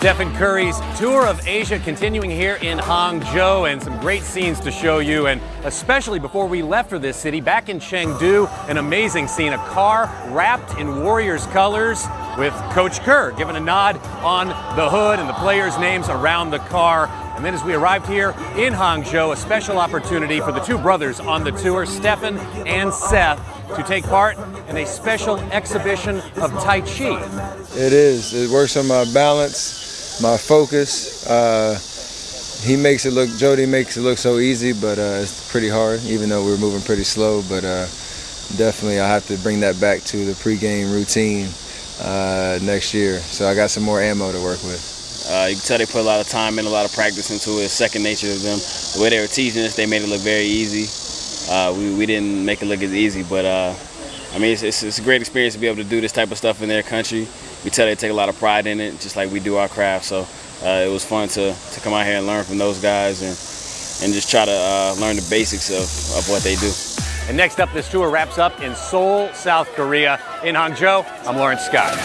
Stephen Curry's tour of Asia continuing here in Hangzhou and some great scenes to show you and especially before we left for this city back in Chengdu an amazing scene a car wrapped in Warriors colors with Coach Kerr giving a nod on the hood and the players names around the car and then as we arrived here in Hangzhou a special opportunity for the two brothers on the tour Stephen and Seth to take part in a special exhibition of Tai Chi. It is. It works on my balance my focus. Uh, he makes it look, Jody makes it look so easy, but uh, it's pretty hard, even though we're moving pretty slow. But uh, definitely I have to bring that back to the pregame routine uh, next year. So I got some more ammo to work with. Uh, you can tell they put a lot of time and a lot of practice into it. Second nature to them. The way they were teaching us, they made it look very easy. Uh, we, we didn't make it look as easy, but I mean, it's, it's, it's, a great experience to be able to do this type of stuff in their country. We tell they take a lot of pride in it, just like we do our craft. So uh, it was fun to, to come out here and learn from those guys and, and just try to uh, learn the basics of, of what they do. And next up, this tour wraps up in Seoul, South Korea. In Hangzhou, I'm Lawrence Scott.